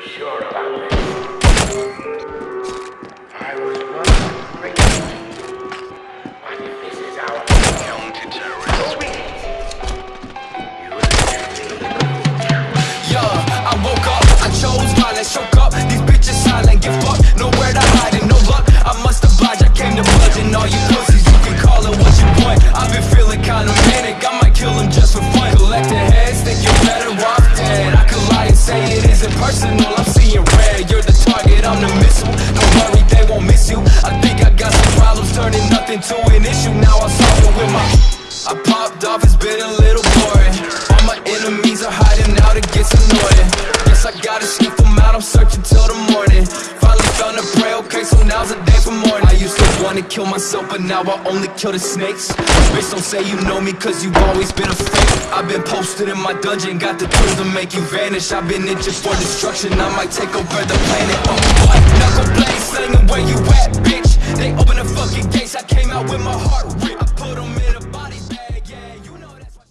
sure about this? Isn't I'm seeing red You're the target, I'm the missile, don't worry, they won't miss you. I think I got some problems, turning nothing to an issue. Now I'm solving with my I popped off, it's been a little boring. All my enemies are hiding out, it gets annoying. Guess I gotta sniff them out, I'm searching till the morning. Finally found a prey, okay, so now's the day for morning wanna kill myself, but now I only kill the snakes Bitch, don't say you know me, cause you've always been a fake I've been posted in my dungeon, got the tools to make you vanish I've been itching for destruction, I might take over the planet Oh, what? Knuckle blade slinging, where you at, bitch? They open the fucking gates, I came out with my heart